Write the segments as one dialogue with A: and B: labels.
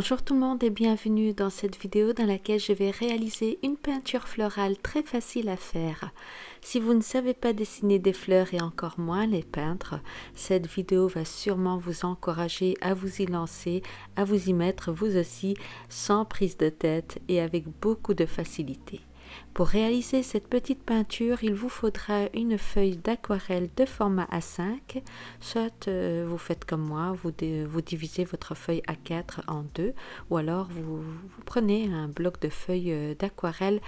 A: Bonjour tout le monde et bienvenue dans cette vidéo dans laquelle je vais réaliser une peinture florale très facile à faire. Si vous ne savez pas dessiner des fleurs et encore moins les peindre, cette vidéo va sûrement vous encourager à vous y lancer, à vous y mettre vous aussi sans prise de tête et avec beaucoup de facilité. Pour réaliser cette petite peinture, il vous faudra une feuille d'aquarelle de format A5, soit euh, vous faites comme moi, vous, divisez votre feuille A4 en deux, ou alors vous, prenez un bloc de feuilles euh, d'aquarelle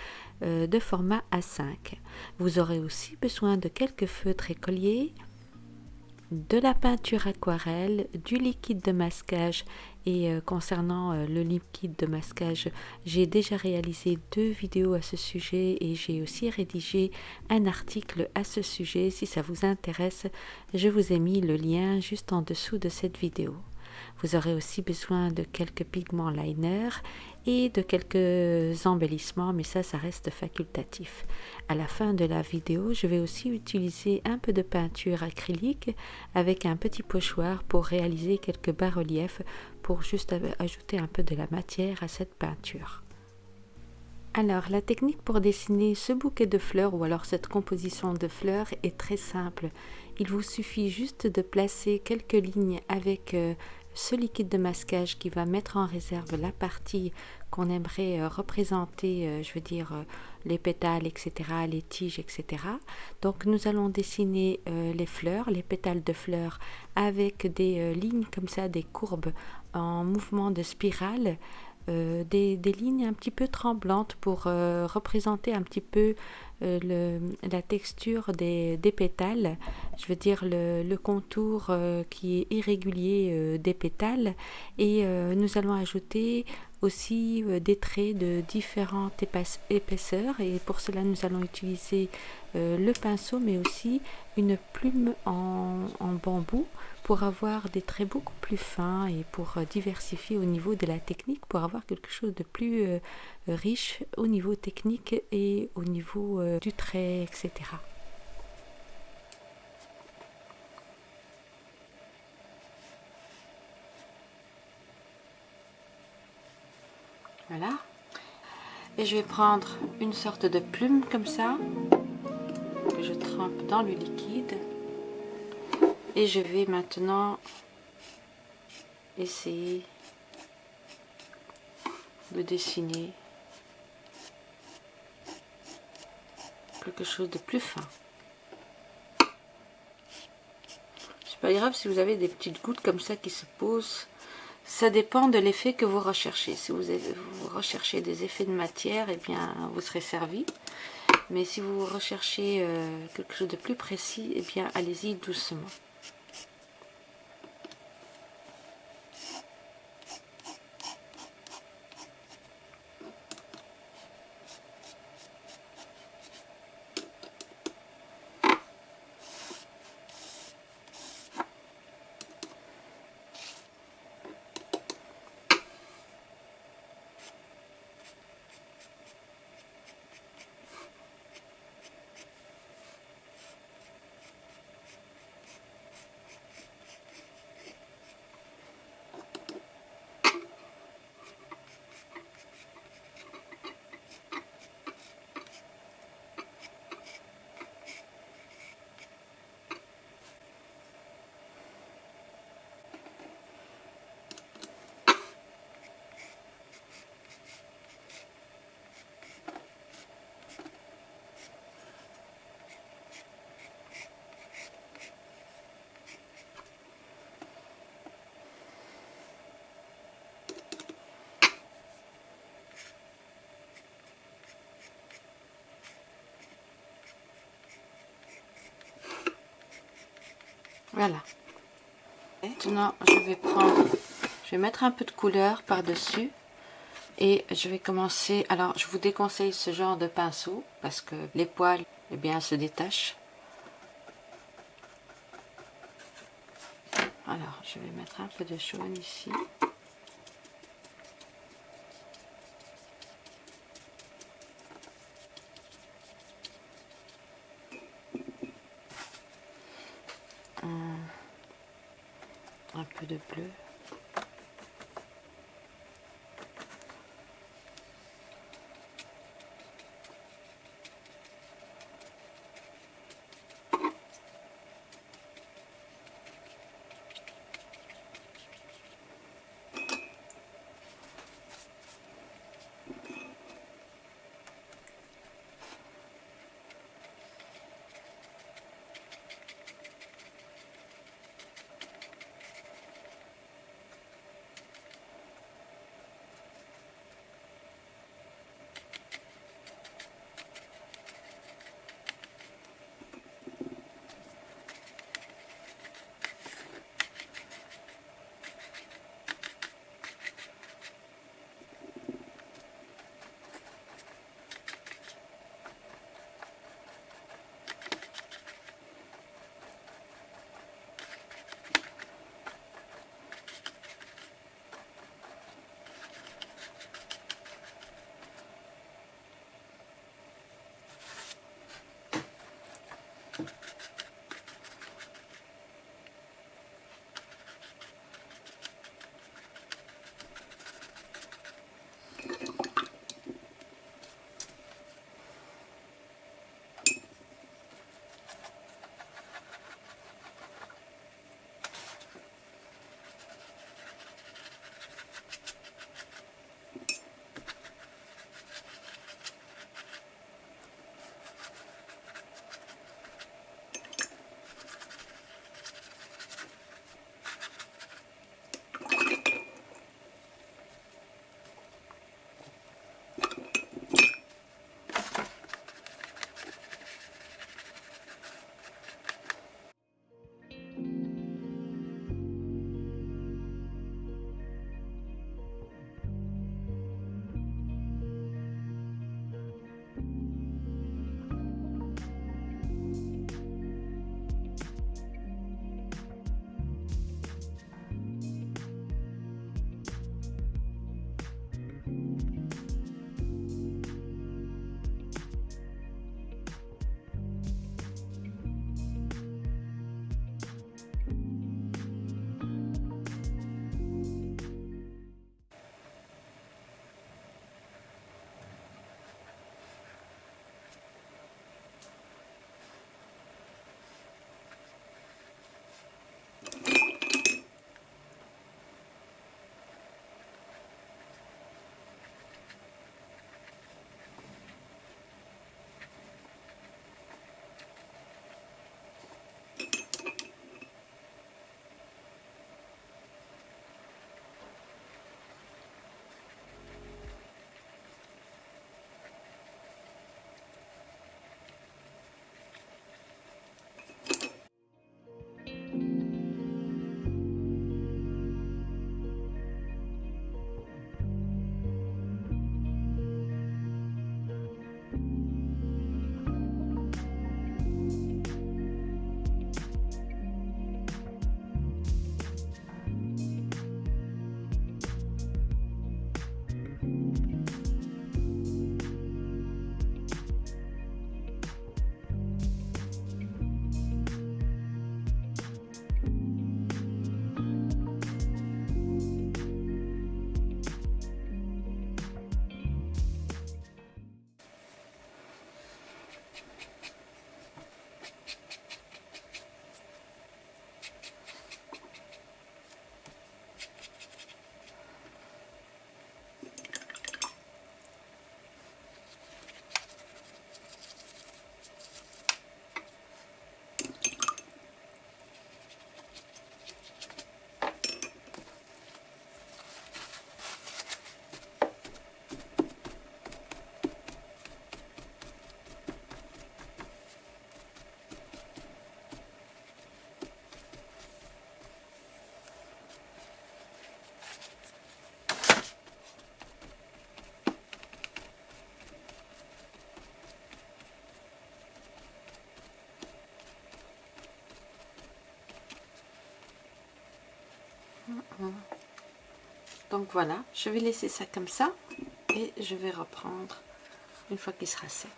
A: euh, de format A5. Vous aurez aussi besoin de quelques feutres écoliers, de la peinture aquarelle, du liquide de masquage et euh, concernant euh, le liquide de masquage, j'ai déjà réalisé deux vidéos à ce sujet et j'ai aussi rédigé un article à ce sujet. Si ça vous intéresse, je vous ai mis le lien juste en dessous de cette vidéo. Vous aurez aussi besoin de quelques pigments liner et de quelques embellissements, mais ça, ça reste facultatif. À la fin de la vidéo, je vais aussi utiliser un peu de peinture acrylique avec un petit pochoir pour réaliser quelques bas-reliefs pour juste ajouter un peu de la matière à cette peinture. Alors, la technique pour dessiner ce bouquet de fleurs ou alors cette composition de fleurs est très simple. Il vous suffit juste de placer quelques lignes avec euh, ce liquide de masquage qui va mettre en réserve la partie qu'on aimerait euh, représenter, euh, je veux dire euh, les pétales, etc., les tiges, etc. Donc nous allons dessiner les fleurs, les pétales de fleurs avec des lignes comme ça, des courbes en mouvement de spirale euh, des, lignes un petit peu tremblantes pour euh, représenter un petit peu euh, la texture des, pétales, je veux dire le, contour qui est irrégulier des pétales. Et nous allons ajouter aussi des traits de différentes épaisseurs. Et pour cela nous allons utiliser le pinceau mais aussi une plume en bambou pour avoir des traits beaucoup plus fins et pour euh, diversifier au niveau de la technique, pour avoir quelque chose de plus euh, riche au niveau technique et au niveau euh, du trait, etc. Voilà. Et je vais prendre une sorte de plume comme ça, que je trempe dans le liquide et je vais maintenant essayer de dessiner quelque chose de plus fin. C'est pas grave si vous avez des petites gouttes comme ça qui se posent. Ça dépend de l'effet que vous recherchez. Si vous, recherchez des effets de matière, et eh bien, vous serez servi. Mais si vous recherchez euh, quelque chose de plus précis, et eh bien, allez-y doucement. Voilà. Maintenant, je vais prendre, je vais mettre un peu de couleur par-dessus. Et je vais commencer, alors je vous déconseille ce genre de pinceau parce que les poils, eh bien, se détachent. Alors, je vais mettre un peu de jaune ici. Donc voilà, je vais laisser ça comme ça et je vais reprendre une fois qu'il sera sec.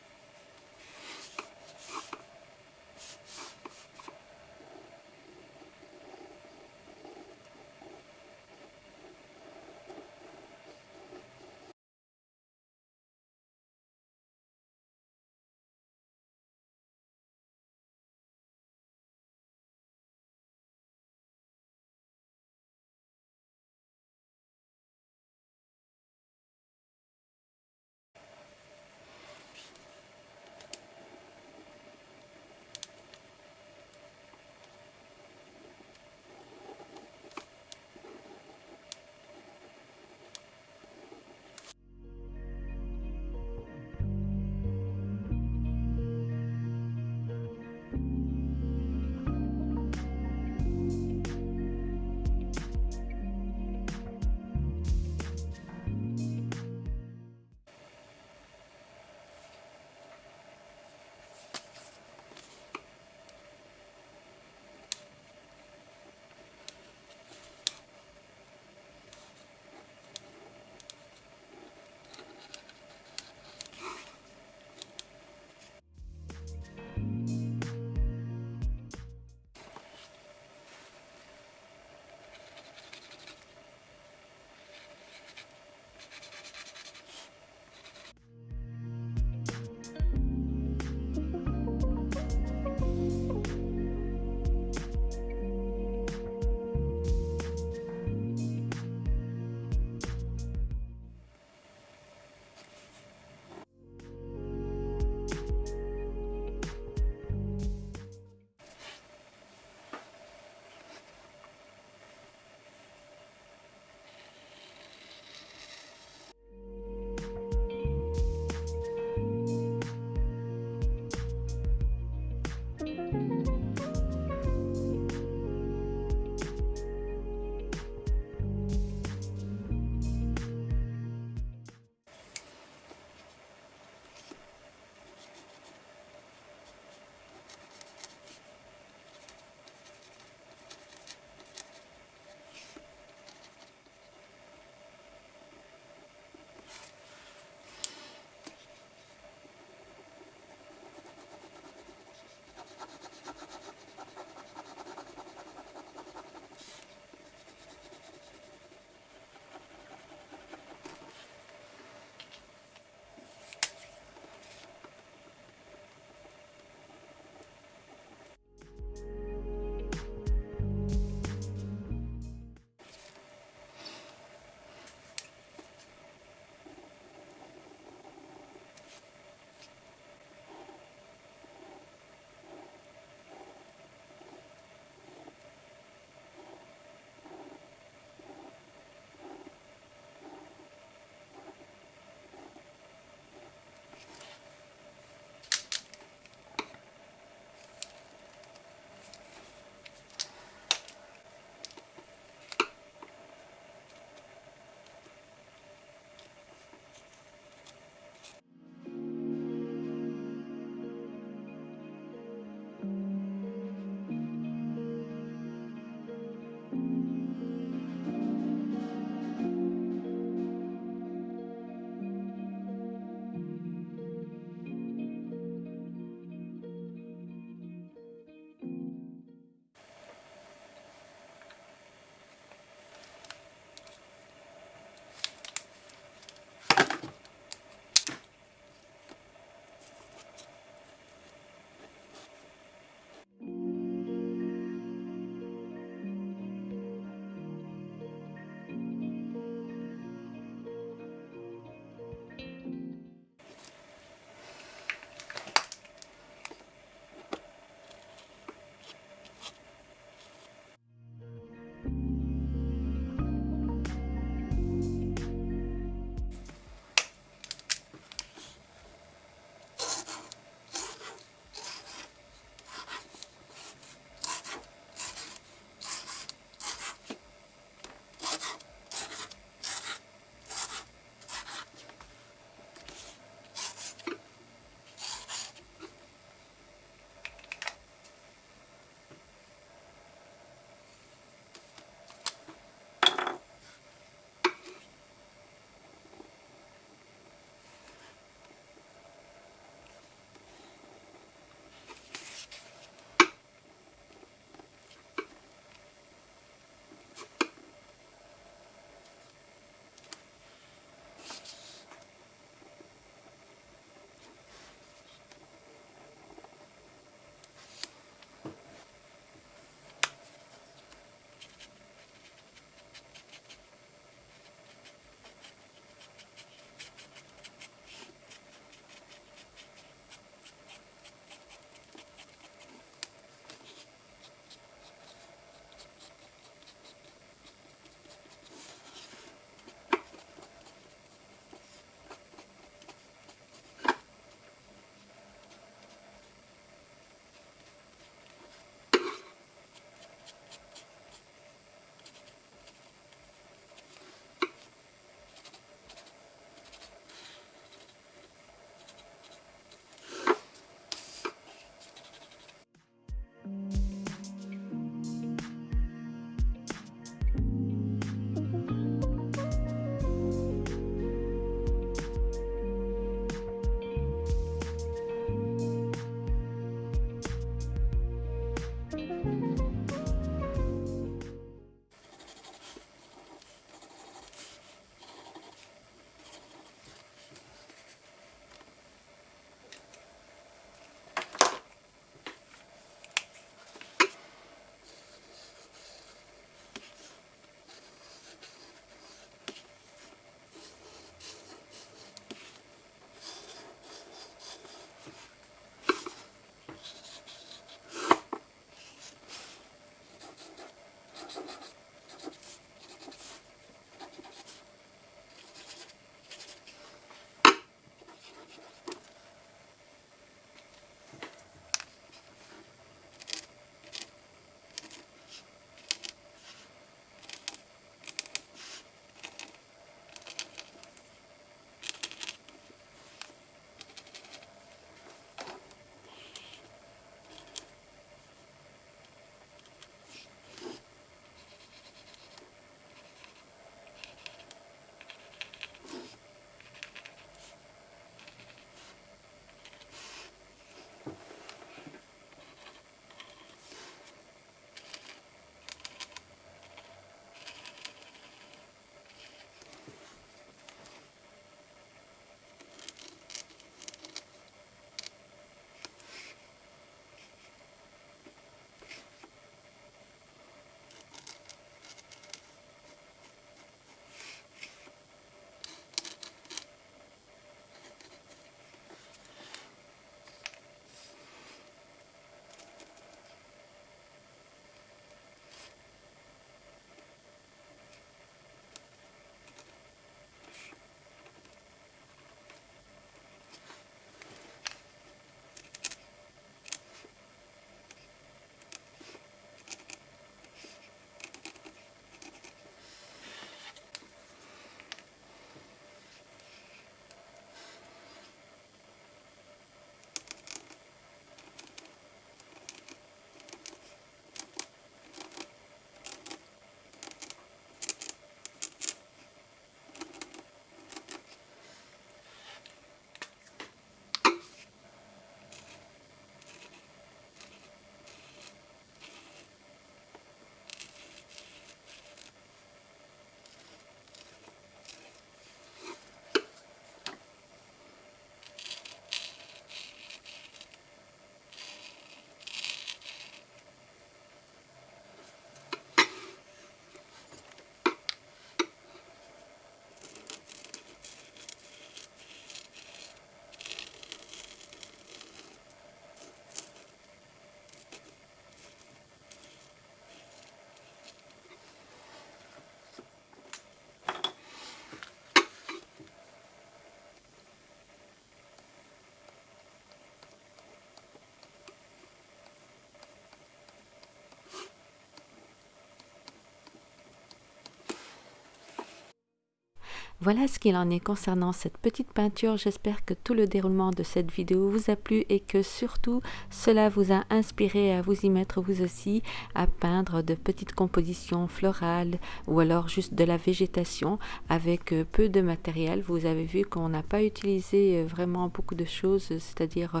A: Voilà ce qu'il en est concernant cette petite peinture. J'espère que tout le déroulement de cette vidéo vous a plu et que surtout cela vous a inspiré à vous y mettre vous aussi à peindre de petites compositions florales ou alors juste de la végétation avec euh, peu de matériel. Vous avez vu qu'on n'a pas utilisé euh, vraiment beaucoup de choses, c'est-à-dire euh,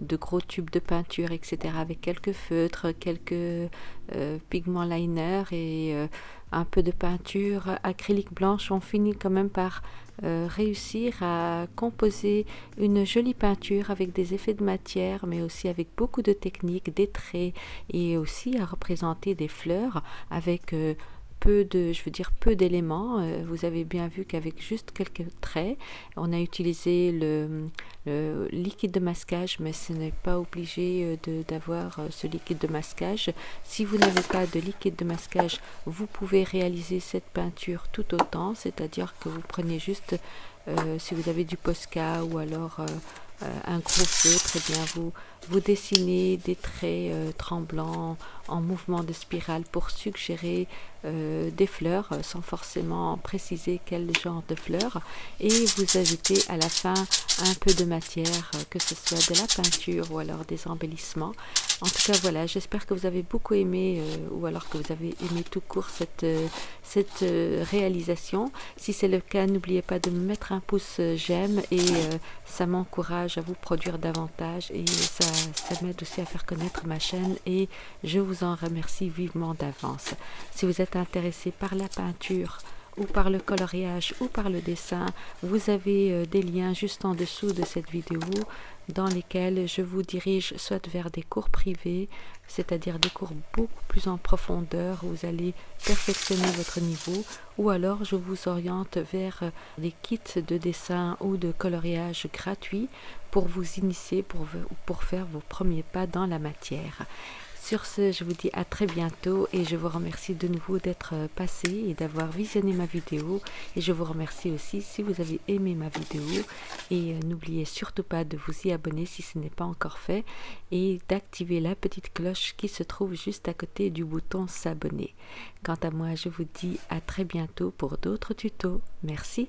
A: de gros tubes de peinture, etc. avec quelques feutres, quelques pigments liner et un peu de peinture acrylique blanche, on finit quand même par euh, réussir à composer une jolie peinture avec des effets de matière, mais aussi avec beaucoup de techniques, des traits et aussi à représenter des fleurs avec euh, peu de, je veux dire, peu d'éléments. Euh, vous avez bien vu qu'avec juste quelques traits, on a utilisé le, liquide de masquage, mais ce n'est pas obligé euh, d'avoir euh, ce liquide de masquage. Si vous n'avez pas de liquide de masquage, vous pouvez réaliser cette peinture tout autant, c'est-à-dire que vous prenez juste, si vous avez du Posca ou alors un gros et eh bien. Vous, vous dessinez des traits tremblants en mouvement de spirale pour suggérer euh, des fleurs euh, sans forcément préciser quel genre de fleurs. Et vous ajoutez à la fin un peu de matière euh, que ce soit de la peinture ou alors des embellissements en tout cas voilà j'espère que vous avez beaucoup aimé ou alors que vous avez aimé tout court cette, cette réalisation si c'est le cas n'oubliez pas de me mettre un pouce j'aime et ça m'encourage à vous produire davantage et ça, ça m'aide aussi à faire connaître ma chaîne et je vous en remercie vivement d'avance. Si vous êtes intéressé par la peinture ou par le coloriage ou par le dessin, vous avez euh, des liens juste en dessous de cette vidéo dans lesquels je vous dirige soit vers des cours privés, c'est-à-dire des cours beaucoup plus en profondeur, où vous allez perfectionner votre niveau, ou alors je vous oriente vers des kits de dessin ou de coloriage gratuits pour vous initier, pour, pour faire vos premiers pas dans la matière. Sur ce, je vous dis à très bientôt et je vous remercie de nouveau d'être passé et d'avoir visionné ma vidéo. Et je vous remercie aussi si vous avez aimé ma vidéo. Et euh, n'oubliez surtout pas de vous y abonner si ce n'est pas encore fait et d'activer la petite cloche qui se trouve juste à côté du bouton s'abonner. Quant à moi, je vous dis à très bientôt pour d'autres tutos. Merci.